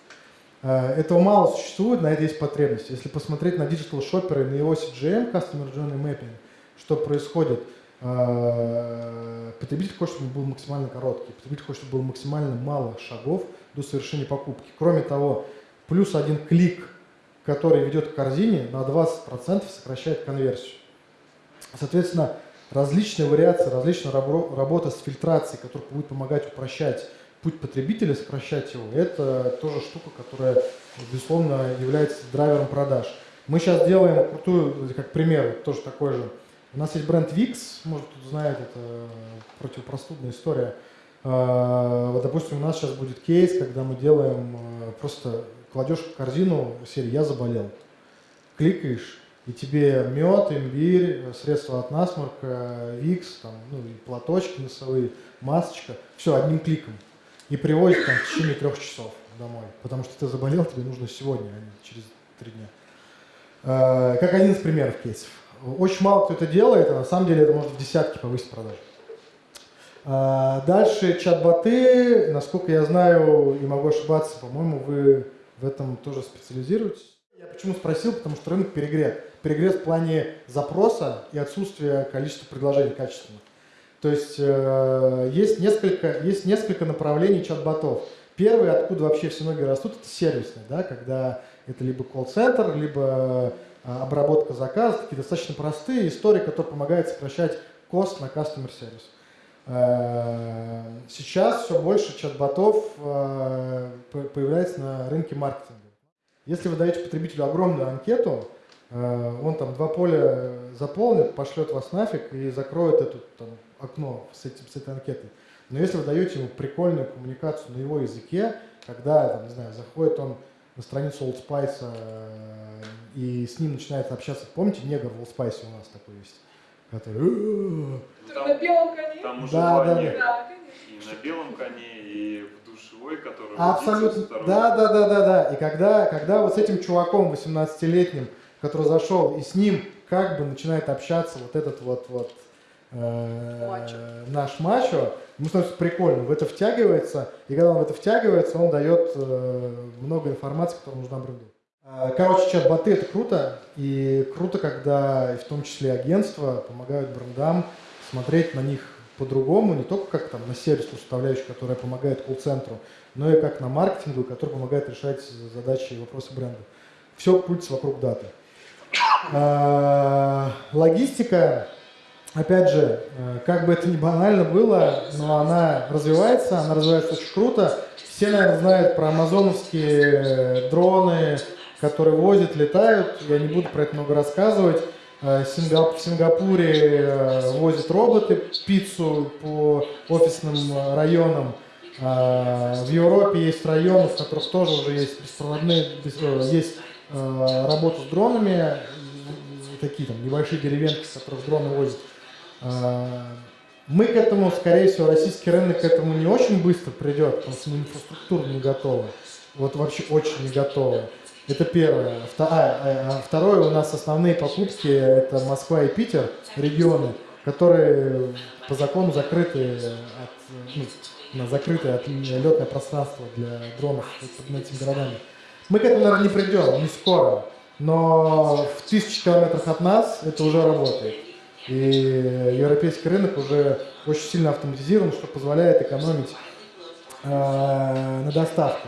Э, этого мало существует, на это есть потребность. Если посмотреть на digital шоперы, на его CJM, Customer Journey Mapping, что происходит, э, потребитель хочет, чтобы был максимально короткий, потребитель хочет, чтобы было максимально мало шагов до совершения покупки. Кроме того, плюс один клик, который ведет к корзине, на 20% сокращает конверсию. Соответственно, различные вариации, различная работа с фильтрацией, которая будет помогать упрощать путь потребителя, сокращать его, это тоже штука, которая, безусловно, является драйвером продаж. Мы сейчас делаем крутую, как пример, тоже такой же. У нас есть бренд Vix, может кто знает, это противопростудная история. А, вот, допустим, у нас сейчас будет кейс, когда мы делаем а, просто кладешь в корзину серию «Я заболел». Кликаешь, и тебе мед, имбирь, средства от насморка, викс, там, ну, и платочки носовые, масочка, все одним кликом. И привозят там в течение трех часов домой. Потому что ты заболел, тебе нужно сегодня, а не через три дня. Э, как один из примеров кейсов. Очень мало кто это делает, а на самом деле это может в десятки повысить продажи. Э, дальше чат-боты, насколько я знаю и могу ошибаться, по-моему, вы в этом тоже специализируетесь. Я почему спросил, потому что рынок перегрет. Перегрет в плане запроса и отсутствия количества предложений качественных. То есть э, есть, несколько, есть несколько направлений чат-ботов. Первый, откуда вообще все ноги растут, это сервисный, да, когда это либо колл-центр, либо обработка заказов, такие достаточно простые истории, которые помогают сокращать кост на customer сервис. Э, сейчас все больше чат-ботов э, появляется на рынке маркетинга. Если вы даете потребителю огромную анкету, э, он там два поля заполнит, пошлет вас нафиг и закроет это там, окно с, этим, с этой анкетой. Но если вы даете ему прикольную коммуникацию на его языке, когда, там, не знаю, заходит он на страницу Old Spice э, и с ним начинает общаться, помните, негр в Old Spice у нас такой есть, который... Ну, там, на белом коне? Там уже да, да, да. И на белом коне, и в душевой, который... Абсолютно, да, да, да, да, да. И когда, когда вот с этим чуваком 18-летним, который зашел, и с ним как бы начинает общаться вот этот вот, вот э, наш мачо, ему становится прикольно, в это втягивается, и когда он в это втягивается, он дает э, много информации, которая нужна бренду. Э, короче, чат-боты это круто, и круто, когда в том числе агентства помогают брендам смотреть на них по-другому, не только как там на сервисную составляющую, которая помогает колл-центру, но и как на маркетингу, который помогает решать задачи и вопросы бренда. Все крутится вокруг даты. А, логистика, опять же, э, как бы это ни банально было, но она развивается, она развивается очень круто. Все, наверное, знают про амазоновские дроны, которые возят, летают. Я не буду про это много рассказывать. Э, в Сингапуре э, возят роботы пиццу по офисным э, районам. В Европе есть районы, в которых тоже уже есть беспроводные, есть работа с дронами, такие там небольшие деревенки, с которых дроны возят. Мы к этому, скорее всего, российский рынок к этому не очень быстро придет, потому что мы инфраструктура не готовы. Вот вообще очень не готовы. Это первое. А, а второе, у нас основные покупки это Москва и Питер, регионы, которые по закону закрыты от, ну, закрыты от летное пространство для дронов над этими городами. Мы к этому, наверное, не придем, не скоро, но в тысячи километрах от нас это уже работает. И европейский рынок уже очень сильно автоматизирован, что позволяет экономить э, на доставке.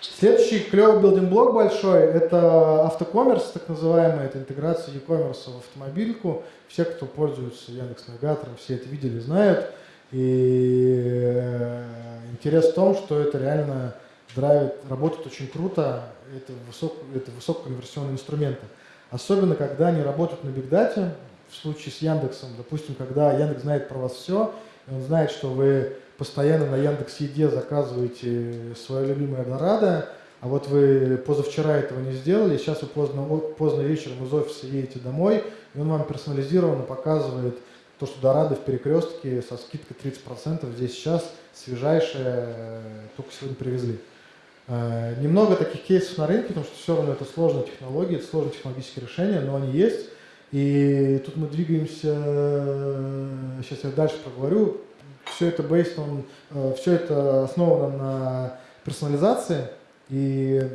Следующий клевый building block большой – это auto-commerce, так называемый, это интеграция e-commerce в автомобильку. Все, кто пользуется Яндекс.Навигатором, все это видели, знают. И э, интерес в том, что это реально драйвит, работает очень круто, это, высок, это высококонверсионные инструменты. Особенно, когда они работают на бигдате, в случае с Яндексом, допустим, когда Яндекс знает про вас все, и он знает, что вы постоянно на Яндекс Еде заказываете свое любимое Дорадо, а вот вы позавчера этого не сделали, сейчас вы поздно, поздно вечером из офиса едете домой, и он вам персонализированно показывает то, что Дорадо в перекрестке со скидкой 30% здесь сейчас свежайшее, только сегодня привезли. Э, немного таких кейсов на рынке, потому что все равно это сложная технология, это сложные технологические решения, но они есть. И тут мы двигаемся, сейчас я дальше проговорю, все это based on, э, все это основано на персонализации, и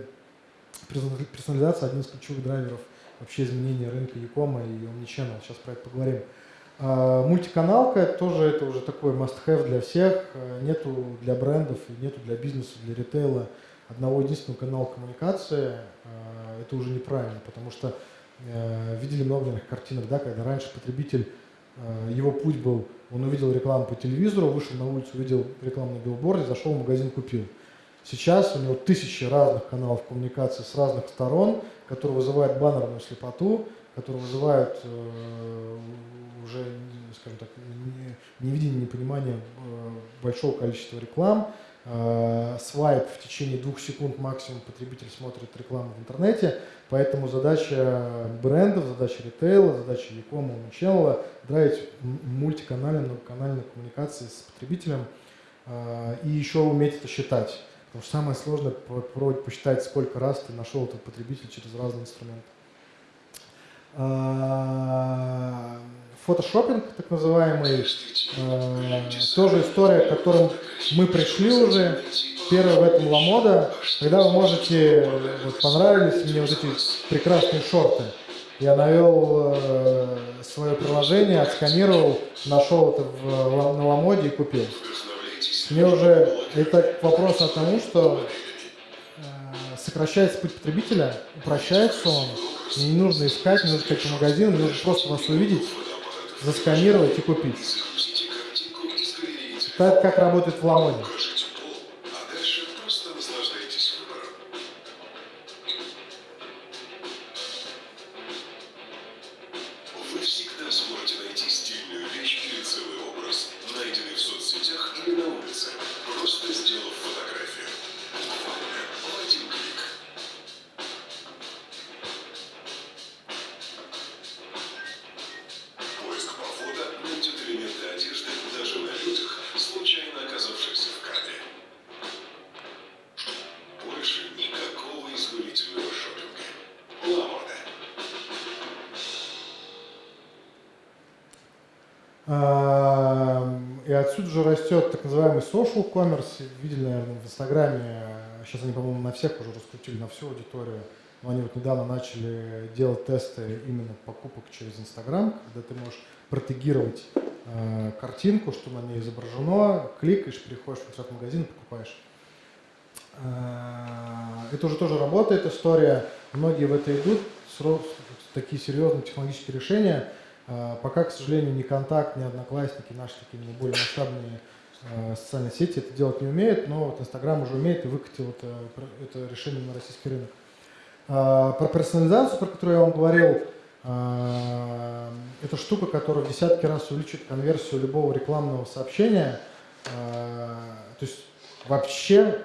персонализация один из ключевых драйверов вообще изменения рынка Якома и Omnichannel, сейчас про это поговорим. А, мультиканалка тоже это уже такой must-have для всех, э, нету для брендов, нету для бизнеса, для ритейла. Одного единственного канала коммуникации, а, это уже неправильно, потому что видели много картинок, да, когда раньше потребитель, его путь был он увидел рекламу по телевизору, вышел на улицу, увидел рекламу на билборде, зашел в магазин, купил. Сейчас у него тысячи разных каналов коммуникации с разных сторон, которые вызывают баннерную слепоту, которые вызывают э, уже, скажем так, невидение, непонимание э, большого количества реклам, Э, свайп в течение двух секунд максимум потребитель смотрит рекламу в интернете, поэтому задача брендов, задача ритейла, задача Якома, Omnichannel драйвить мультиканальные, многоканальные коммуникации с потребителем э, и еще уметь это считать. Потому что самое сложное попробовать посчитать, сколько раз ты нашел этот потребитель через разные инструменты. Э, фотошопинг, так называемый, э, тоже история, к которым мы пришли уже. Первая в этом ламода, когда вы можете, вот, понравились мне вот эти прекрасные шорты. Я навел э, свое приложение, отсканировал, нашел это в, на ламоде и купил. Мне уже, это вопрос о тому, что э, сокращается путь потребителя, упрощается он, не нужно искать, не нужно ходить по магазину, нужно просто вас увидеть, засканировать и купить. Это как работает в Ламоне. Растет так называемый social commerce. Видели, наверное, в Инстаграме, сейчас они, по-моему, на всех уже раскрутили, на всю аудиторию. Но они вот недавно начали делать тесты именно покупок через Инстаграм, когда ты можешь протегировать э, картинку, что на ней изображено, кликаешь, переходишь в этот магазин, покупаешь. Э, это уже тоже работает история. Многие в это идут, такие серьезные технологические решения. Э, пока, к сожалению, ни контакт, ни одноклассники, наши такие более масштабные Э, социальные сети это делать не умеют, но вот Инстаграм уже умеет и выкатил это, это решение на российский рынок. А, про персонализацию, про которую я вам говорил, а, это штука, которая в десятки раз увеличит конверсию любого рекламного сообщения. А, то есть вообще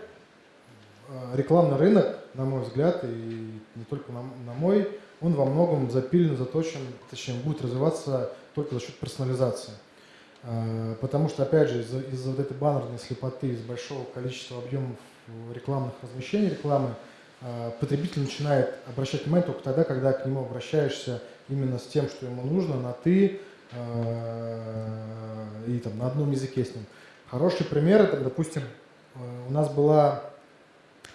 рекламный рынок, на мой взгляд, и не только на, на мой, он во многом запилен, заточен, точнее, будет развиваться только за счет персонализации. А, потому что, опять же, из-за из вот этой баннерной слепоты, из большого количества объемов рекламных размещений рекламы, а, потребитель начинает обращать внимание только тогда, когда к нему обращаешься именно с тем, что ему нужно, на «ты» а, и там, на одном языке с ним. Хороший пример, это, допустим, у нас была,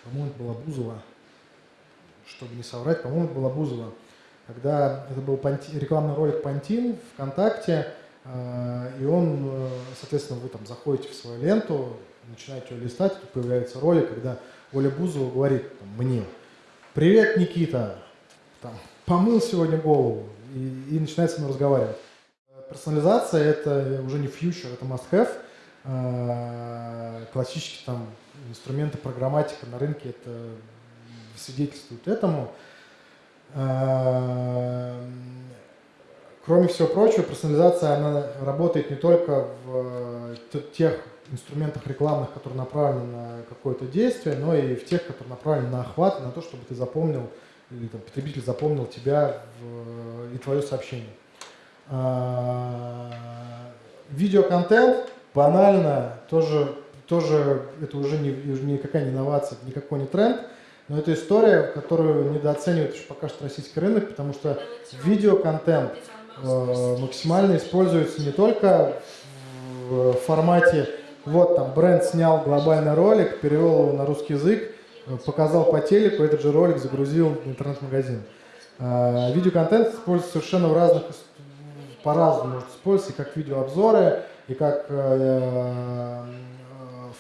по-моему, была Бузова, чтобы не соврать, по-моему, это была Бузова, когда это был рекламный ролик Пантин ВКонтакте, а, и он, э, соответственно, вы там заходите в свою ленту, начинаете ее листать, тут появляется ролик, когда Оля Бузова говорит там, мне, привет, Никита, там, помыл сегодня голову, и, и начинает мной разговаривать. Персонализация – это уже не фьючер, это must-have. А, классические там инструменты программатика на рынке это свидетельствуют этому. А, кроме всего прочего, персонализация она работает не только в тех инструментах рекламных, которые направлены на какое-то действие, но и в тех, которые направлены на охват, на то, чтобы ты запомнил, или там, потребитель запомнил тебя в, и твое сообщение. Видеоконтент банально, тоже, тоже это уже не, никакая не инновация, никакой не тренд, но это история, которую недооценивает еще пока что российский рынок, потому что видеоконтент э, максимально используется не только в формате вот там бренд снял глобальный ролик, перевел его на русский язык, показал по телеку, этот же ролик загрузил в интернет-магазин. А, видеоконтент используется совершенно в разных, по-разному может использоваться, и как видеообзоры, и как э,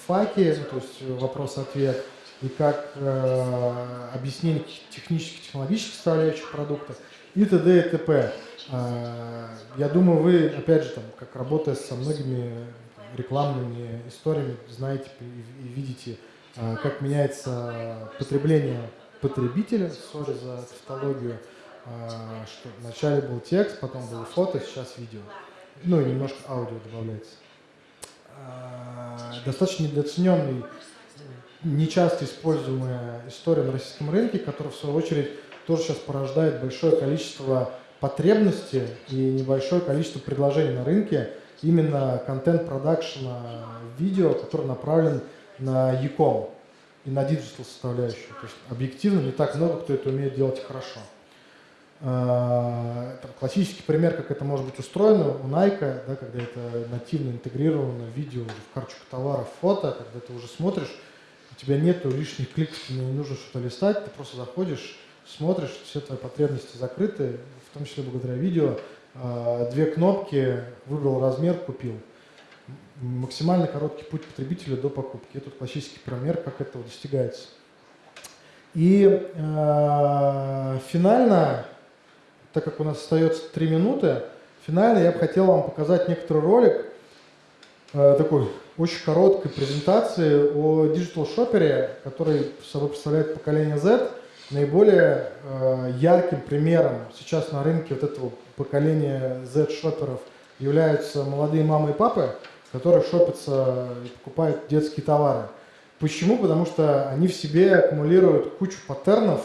факи, ну, то есть вопрос-ответ, и как э, объяснение технических, технологических составляющих продукта, и т.д. и т.п. А, я думаю, вы, опять же, там, как работая со многими рекламными историями, знаете и видите, а, как меняется потребление потребителя, сори за тавтологию, а, что вначале был текст, потом было фото, сейчас видео. Ну и немножко аудио добавляется. А, достаточно недооцененный, нечасто используемая история на российском рынке, которая в свою очередь тоже сейчас порождает большое количество потребностей и небольшое количество предложений на рынке, именно контент-продакшена видео, который направлен на e и на digital составляющую. То есть объективно не так много, кто это умеет делать хорошо. А, там, классический пример, как это может быть устроено у Nike, да, когда это нативно интегрировано видео, в карточку товаров, фото, когда ты уже смотришь, тебя нету лишних кликов, тебе не нужно что-то листать, ты просто заходишь, смотришь, все твои потребности закрыты, в том числе благодаря видео, а, две кнопки, выбрал размер, купил. Максимально короткий путь потребителя до покупки. Это классический пример, как этого достигается. И э, финально, так как у нас остается три минуты, финально я бы хотел вам показать некоторый ролик, э, такой очень короткой презентации о digital-шопере, который собой представляет поколение Z. Наиболее э, ярким примером сейчас на рынке вот этого поколения Z-шоперов являются молодые мамы и папы, которые шопятся и покупают детские товары. Почему? Потому что они в себе аккумулируют кучу паттернов,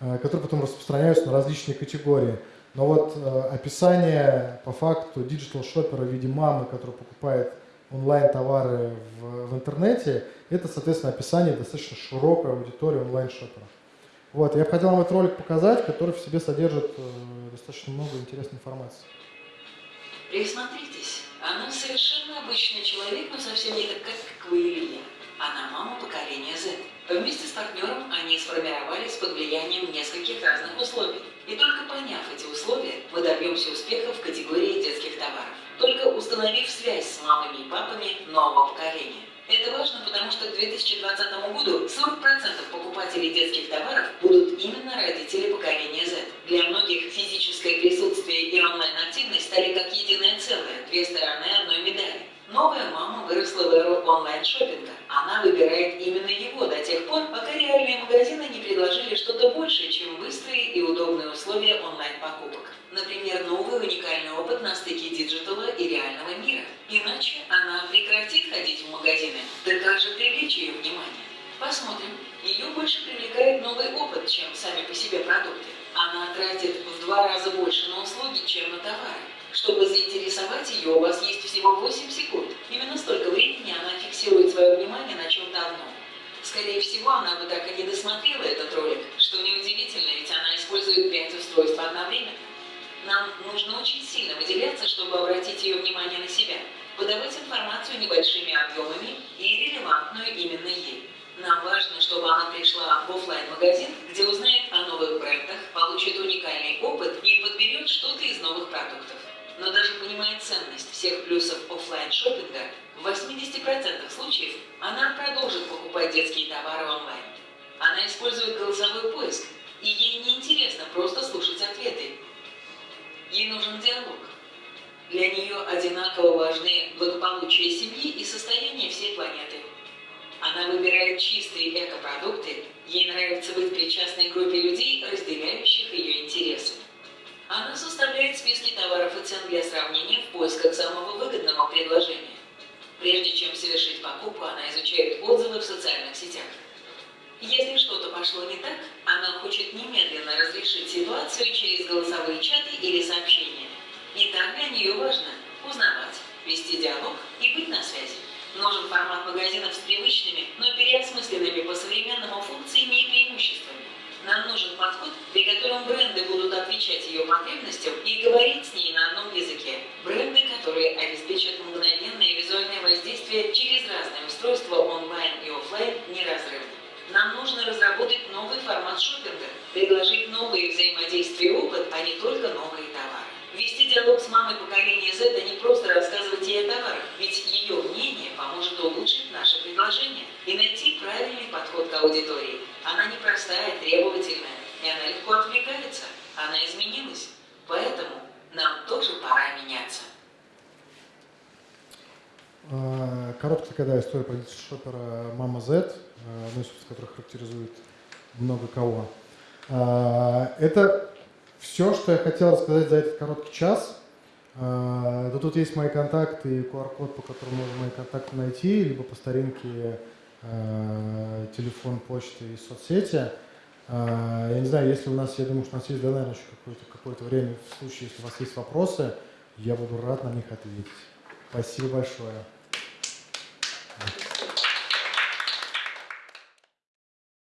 э, которые потом распространяются на различные категории. Но вот э, описание по факту digital-шопера в виде мамы, которая покупает онлайн-товары в, в интернете, это, соответственно, описание достаточно широкой аудитории онлайн-шопера. Вот, я бы хотел вам этот ролик показать, который в себе содержит э, достаточно много интересной информации. Присмотритесь, она совершенно обычный человек, но совсем не такая, как вы или я. Она мама поколения Z. Вместе с партнером они сформировались под влиянием нескольких разных условий. И только поняв эти условия, мы добьемся успеха в категории детских товаров. Только установив связь с мамами и папами нового поколения. Это важно, потому что к 2020 году 40% покупателей детских товаров будут именно родители поколения Z. Для многих физическое присутствие и онлайн-активность стали как единое целое, две стороны одной медали. Новая мама выросла в эру онлайн-шоппинга. Она выбирает именно его до тех пор, пока реальные магазины не предложили что-то большее, чем быстрые и удобные условия онлайн-покупок. Например, новый уникальный опыт на стыке digital а и реального мира. Иначе она прекратит ходить в магазины. Да как же привлечь ее внимание? Посмотрим. Ее больше привлекает новый опыт, чем сами по себе продукты. Она тратит в два раза больше на услуги, чем на товары. Чтобы заинтересовать ее, у вас есть всего 8 секунд. Именно столько времени она фиксирует свое внимание на чем-то одном. Скорее всего, она бы так и не досмотрела этот ролик, что неудивительно, ведь она использует 5 устройств одновременно. Нам нужно очень сильно выделяться, чтобы обратить ее внимание на себя, подавать информацию небольшими объемами и релевантную именно ей. Нам важно, чтобы она пришла в офлайн магазин где узнает о новых брендах, получит уникальный опыт и подберет что-то из новых продуктов. Но даже понимая ценность всех плюсов офлайн шопинга в 80% 10% случаев она продолжит покупать детские товары онлайн. Она использует голосовой поиск, и ей не интересно просто слушать ответы. Ей нужен диалог. Для нее одинаково важны благополучие семьи и состояние всей планеты. Она выбирает чистые экопродукты, ей нравится быть причастной группе людей, разделяющих ее интересы. Она составляет списки товаров и цен для сравнения в поисках самого выгодного. Прежде чем совершить покупку, она изучает отзывы в социальных сетях. Если что-то пошло не так, она хочет немедленно разрешить ситуацию через голосовые чаты или сообщения. И так для нее важно узнавать, вести диалог и быть на связи. Нужен формат магазинов с привычными, но переосмысленными по современному функциями и преимуществами. Нам нужен подход, при котором бренды будут отвечать ее потребностям и говорить с ней на одном языке. Бренды, которые обеспечат мгновенное визуальное воздействие через разные устройства онлайн и офлайн неразрывно. Нам нужно разработать новый формат шопинга, предложить новые взаимодействия и опыт, а не только новые товары. Вести диалог с мамой поколения Z, а не просто рассказывать ей о товарах, ведь ее мнение поможет улучшить наше предложение и найти правильный подход к аудитории. Она непростая, требовательная, и она легко отвлекается. Она изменилась. Поэтому нам тоже пора меняться. А, Короткая такая история про шопера Мама Z, а, одну из которых характеризует много кого. Это все, что я хотел рассказать за этот короткий час. Да Тут есть мои контакты и QR-код, по которому можно мои контакты найти, либо по старинке а, телефон, почта и соцсети. А, Я не знаю, если у нас, я думаю, что у нас есть, да, наверное, еще какое-то какое время, в случае, если у вас есть вопросы, я буду рад на них ответить. Спасибо большое.